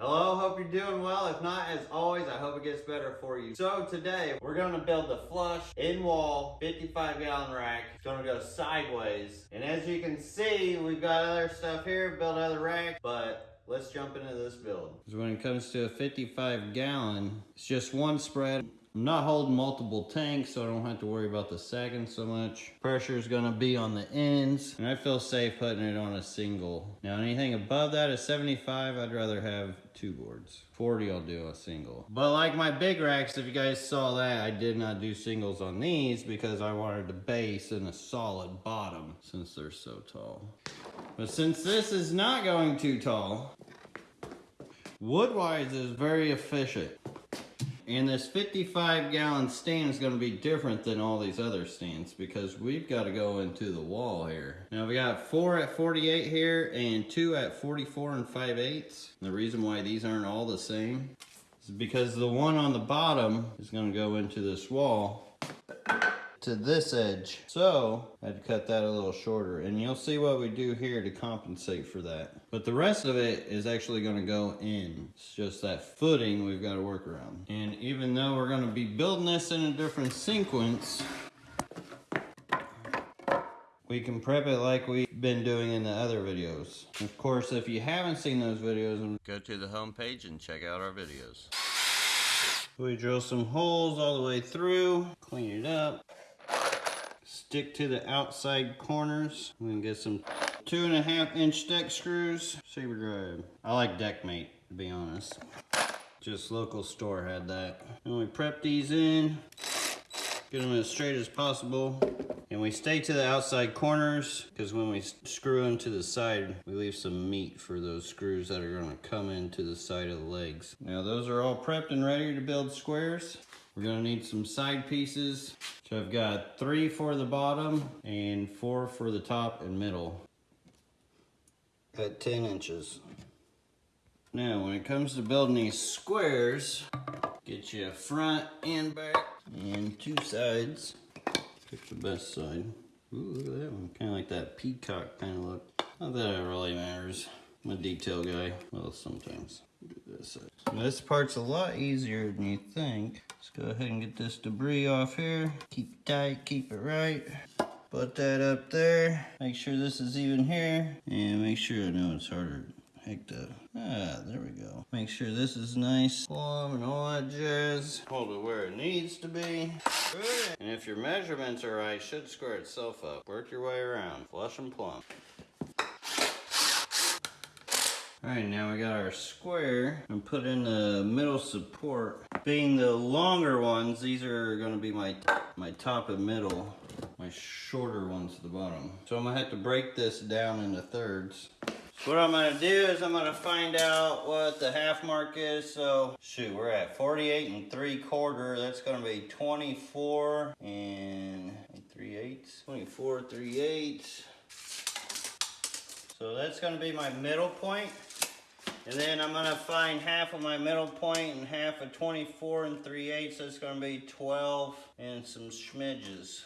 Hello, hope you're doing well. If not, as always, I hope it gets better for you. So today, we're gonna build the flush in-wall 55 gallon rack. It's gonna go sideways. And as you can see, we've got other stuff here, build other racks, but let's jump into this build. When it comes to a 55 gallon, it's just one spread. I'm not holding multiple tanks, so I don't have to worry about the sagging so much. Pressure is gonna be on the ends, and I feel safe putting it on a single. Now anything above that is 75, I'd rather have two boards. 40 I'll do a single. But like my big racks, if you guys saw that, I did not do singles on these because I wanted the base and a solid bottom since they're so tall. But since this is not going too tall, Woodwise is very efficient. And this 55 gallon stand is gonna be different than all these other stands because we've gotta go into the wall here. Now we got four at 48 here and two at 44 and 5 eighths. The reason why these aren't all the same is because the one on the bottom is gonna go into this wall to this edge. So I had to cut that a little shorter and you'll see what we do here to compensate for that. But the rest of it is actually gonna go in. It's just that footing we've gotta work around. And even though we're gonna be building this in a different sequence, we can prep it like we've been doing in the other videos. Of course, if you haven't seen those videos, go to the home page and check out our videos. We drill some holes all the way through, clean it up, stick to the outside corners. We can get some two and a half inch deck screws, saber drive. I like Deckmate, to be honest. Just local store had that. And we prep these in, get them as straight as possible. And we stay to the outside corners because when we screw them to the side, we leave some meat for those screws that are gonna come into the side of the legs. Now those are all prepped and ready to build squares. We're gonna need some side pieces. So I've got three for the bottom and four for the top and middle at 10 inches. Now when it comes to building these squares, get you a front and back and two sides. Pick the best side. Ooh, look at that one. Kind of like that peacock kind of look. Not that it really matters. I'm a detail guy. Well, sometimes. Do this side. So this part's a lot easier than you think. Let's go ahead and get this debris off here. Keep it tight, keep it right. Put that up there. Make sure this is even here. And make sure I know it's harder heck the ah there we go make sure this is nice plumb and all that jazz hold it where it needs to be and if your measurements are right should square itself up work your way around flush and plumb all right now we got our square and put in the middle support being the longer ones these are going to be my my top and middle my shorter ones at the bottom so i'm gonna have to break this down into thirds so what I'm gonna do is I'm gonna find out what the half mark is. So shoot, we're at 48 and three quarter. That's gonna be 24 and 3 eighths. 24, 3 eighths. So that's gonna be my middle point. And then I'm gonna find half of my middle point and half of 24 and 3 eighths. That's gonna be 12 and some schmidges.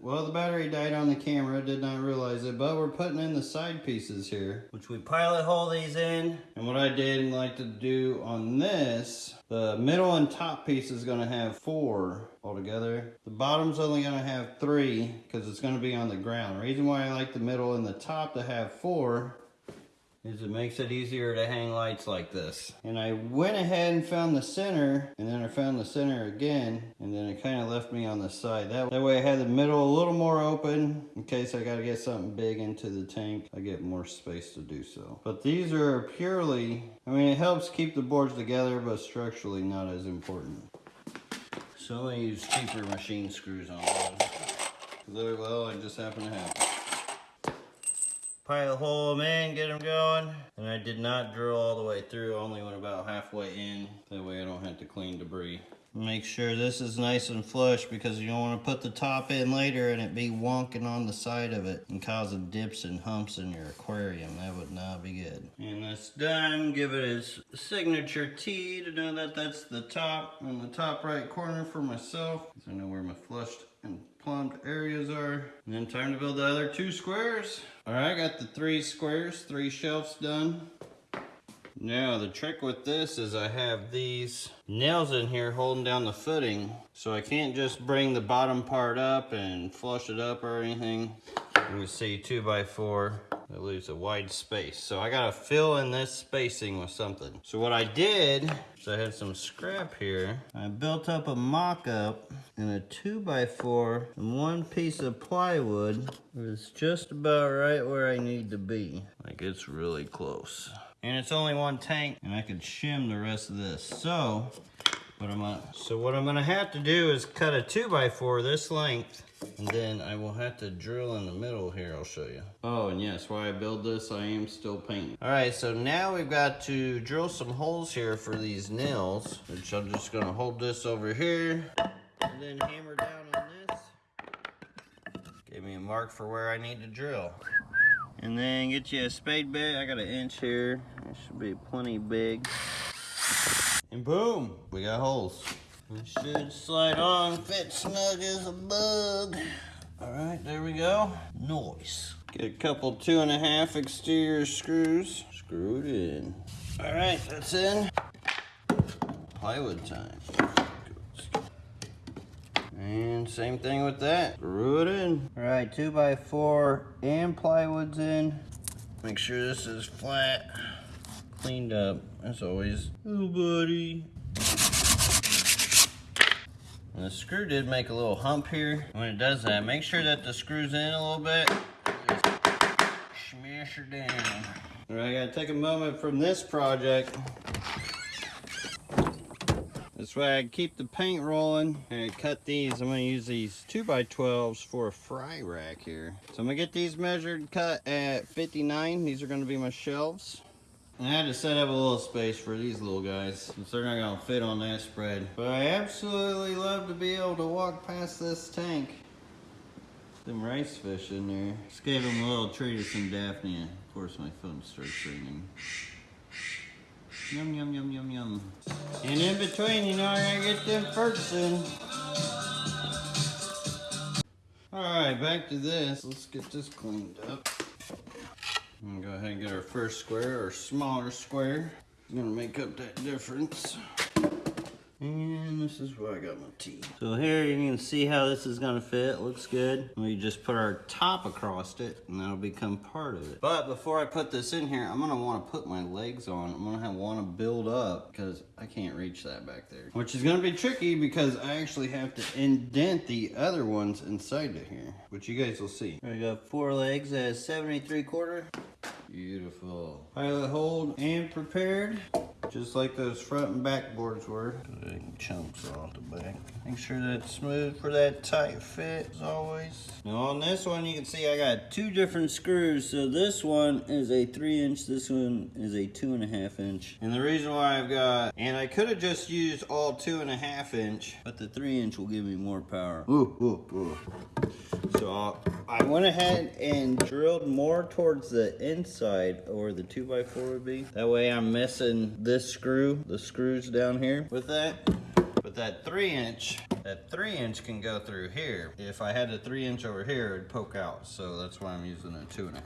Well, the battery died on the camera, did not realize it, but we're putting in the side pieces here, which we pilot hole these in. And what I did like to do on this, the middle and top piece is gonna have four altogether. The bottom's only gonna have three, because it's gonna be on the ground. The reason why I like the middle and the top to have four is it makes it easier to hang lights like this. And I went ahead and found the center, and then I found the center again, and then it kind of left me on the side. That, that way I had the middle a little more open, in case I gotta get something big into the tank. I get more space to do so. But these are purely, I mean it helps keep the boards together, but structurally not as important. So I'm gonna use cheaper machine screws on those. Well, I just happen to have them pilot hole them in, get them going. And I did not drill all the way through, only went about halfway in. That way I don't have to clean debris. Make sure this is nice and flush because you don't want to put the top in later and it be wonking on the side of it and causing dips and humps in your aquarium. That would not be good. And that's done. Give it its signature T to know that that's the top in the top right corner for myself. So I know where my flushed and plumbed areas are. And then time to build the other two squares. All right, I got the three squares, three shelves done. Now the trick with this is I have these nails in here holding down the footing so I can't just bring the bottom part up and flush it up or anything. You can see two by four it leaves a wide space. So I gotta fill in this spacing with something. So what I did, so I had some scrap here. I built up a mock-up and a two by four and one piece of plywood. Was just about right where I need to be. Like it's really close. And it's only one tank and I could shim the rest of this. So what I'm gonna, so what I'm gonna have to do is cut a two by four this length and then I will have to drill in the middle here, I'll show you. Oh, and yes, while I build this, I am still painting. All right, so now we've got to drill some holes here for these nails, which I'm just gonna hold this over here, and then hammer down on this. Give me a mark for where I need to drill. And then get you a spade bit. I got an inch here. It should be plenty big. And boom, we got holes. It should slide on, fit snug as a bug. All right, there we go. Nice. Get a couple two and a half exterior screws. Screw it in. All right, that's in. Plywood time. And same thing with that. Screw it in. All right, two by four and plywood's in. Make sure this is flat, cleaned up, as always. Oh, buddy. And the screw did make a little hump here. When it does that, make sure that the screw's in a little bit. Smash her down. All right, I gotta take a moment from this project. This way I keep the paint rolling. And cut these, I'm gonna use these 2x12s for a fry rack here. So I'm gonna get these measured, cut at 59. These are gonna be my shelves. I had to set up a little space for these little guys since they're not gonna fit on that spread. But I absolutely love to be able to walk past this tank. Them rice fish in there. Just gave them a little treat of some Daphnia. Of course my phone starts ringing. Yum, yum, yum, yum, yum. And in between, you know, I gotta get them perks in. Alright, back to this. Let's get this cleaned up. I'm gonna go ahead and get our first square, our smaller square. I'm gonna make up that difference. And this is where I got my T. So here you can see how this is gonna fit. Looks good. We just put our top across it and that'll become part of it. But before I put this in here, I'm gonna wanna put my legs on. I'm gonna wanna build up because I can't reach that back there. Which is gonna be tricky because I actually have to indent the other ones inside of here, which you guys will see. I got four legs at 73 quarter. Beautiful. Pilot hold and prepared. Just like those front and back boards were. Big Chunks off the back. Make sure that's smooth for that tight fit as always. Now on this one you can see I got two different screws. So this one is a three inch, this one is a two and a half inch. And the reason why I've got, and I could have just used all two and a half inch, but the three inch will give me more power. Ooh, ooh, ooh. So uh, I went ahead and drilled more towards the inside where the 2x4 would be. That way I'm missing this screw, the screws down here with that. But that 3 inch, that 3 inch can go through here. If I had a 3 inch over here, it'd poke out. So that's why I'm using a 2.5.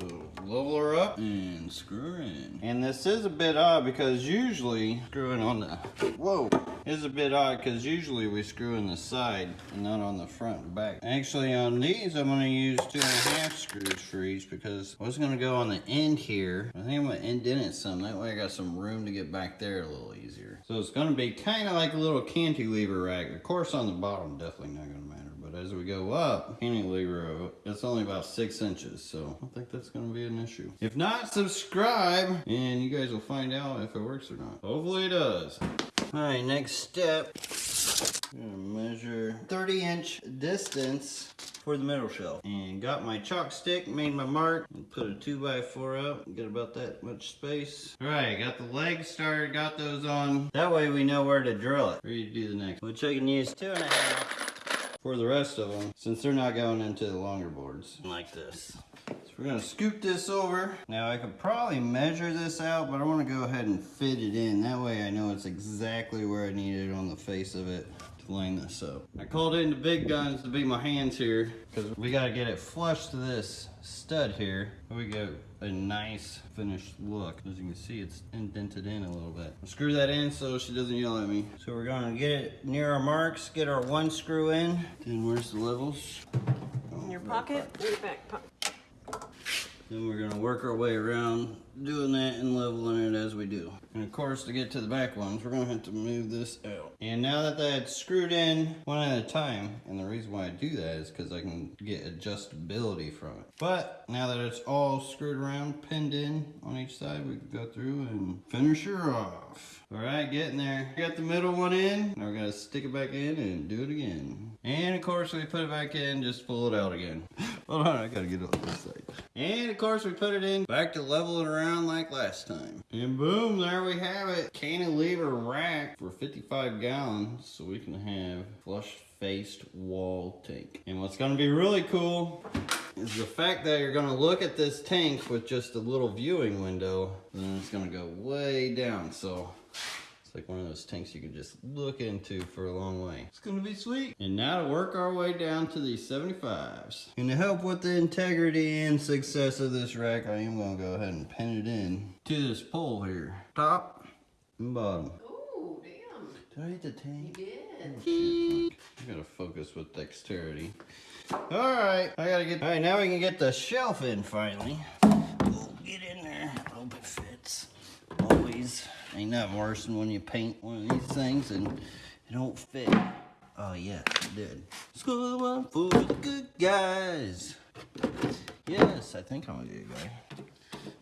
So level her up and screw her in. And this is a bit odd because usually screwing on the, whoa, is a bit odd because usually we screw in the side and not on the front and back. Actually on these I'm gonna use two and a half screws for each because I was gonna go on the end here. I think I'm gonna indent it some. That way I got some room to get back there a little easier. So it's gonna be kind of like a little cantilever rack. Course on the bottom definitely not gonna matter. But as we go up, cantilever, it's only about six inches. So I don't think that's gonna be an issue. If not, subscribe and you guys will find out if it works or not. Hopefully it does. All right, next step. Measure 30 inch distance for the middle shelf. And got my chalk stick, made my mark, and put a 2x4 up, get about that much space. All right, got the legs started, got those on. That way we know where to drill it. Ready to do the next. Which I can use two and a half for the rest of them, since they're not going into the longer boards. Like this. So we're gonna scoot this over. Now I could probably measure this out, but I wanna go ahead and fit it in. That way I know it's exactly where I need it on the face of it to line this up. I called in the big guns to be my hands here because we got to get it flush to this stud here. We go a nice finished look. As you can see, it's indented in a little bit. I'll screw that in so she doesn't yell at me. So we're gonna get it near our marks, get our one screw in. Then where's the levels? In your pocket, in your back pocket. Then we're gonna work our way around doing that and leveling it as we do. And of course, to get to the back ones, we're gonna have to move this out. And now that that's screwed in one at a time, and the reason why I do that is because I can get adjustability from it. But now that it's all screwed around, pinned in on each side, we can go through and finish her off. All right, getting there. Got the middle one in. Now we're gonna stick it back in and do it again. And of course, we put it back in, just pull it out again. Hold on, I gotta get it on this side. And of course, we put it in back to level it around like last time. And boom, there we have it. Cantilever rack for 55 gallons, so we can have flush faced wall tank. And what's gonna be really cool is the fact that you're gonna look at this tank with just a little viewing window, then it's gonna go way down. So it's like one of those tanks you can just look into for a long way. It's gonna be sweet. And now to work our way down to the 75s. And to help with the integrity and success of this rack, I am gonna go ahead and pin it in to this pole here. Top and bottom. Oh, damn. Did I hit the tank? You did. Oh, I gotta focus with dexterity. Alright, I gotta get. Alright, now we can get the shelf in finally. We'll get in there. I hope it fits. Always. Ain't nothing worse than when you paint one of these things and it don't fit. Oh, yeah, it did. School one for the good guys. Yes, I think I'm a good guy.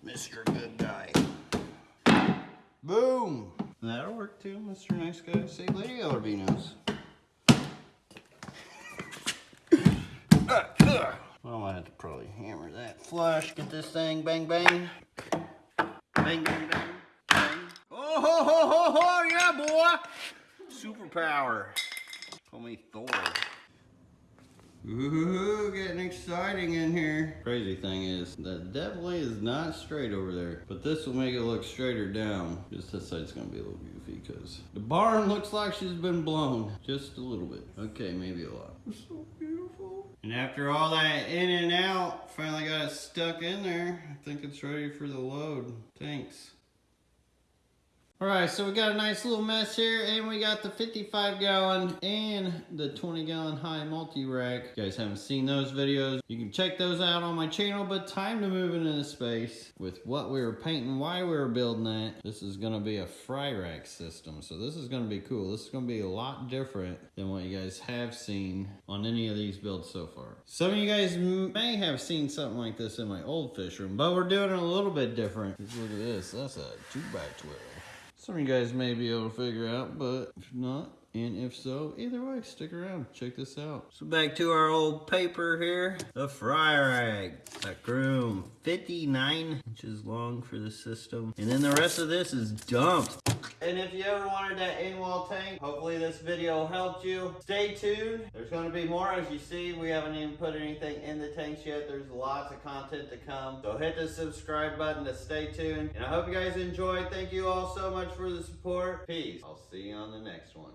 Mr. Good Guy. Boom! That'll work too, Mr. Nice Guy. Say Lady Albinos. Well, I have to probably hammer that flush. Get this thing bang. Bang bang bang. bang. Boy! Superpower. Call me Thor. Ooh, getting exciting in here. Crazy thing is, that definitely is not straight over there. But this will make it look straighter down. Just this side's gonna be a little goofy because the barn looks like she's been blown. Just a little bit. Okay, maybe a lot. It's so beautiful. And after all that in and out, finally got it stuck in there. I think it's ready for the load. Thanks. Alright, so we got a nice little mess here, and we got the 55 gallon and the 20 gallon high multi-rack. You guys haven't seen those videos, you can check those out on my channel, but time to move into the space with what we were painting, why we were building that. This is gonna be a fry rack system, so this is gonna be cool. This is gonna be a lot different than what you guys have seen on any of these builds so far. Some of you guys may have seen something like this in my old fish room, but we're doing it a little bit different. Look at this, that's a 2 by 12 some of you guys may be able to figure out, but if not, and if so, either way, stick around. Check this out. So back to our old paper here. The fry rack. That groom. 59 inches long for the system. And then the rest of this is dumped. And if you ever wanted that in-wall tank, hopefully this video helped you. Stay tuned. There's going to be more. As you see, we haven't even put anything in the tanks yet. There's lots of content to come. So hit the subscribe button to stay tuned. And I hope you guys enjoyed. Thank you all so much for the support. Peace. I'll see you on the next one.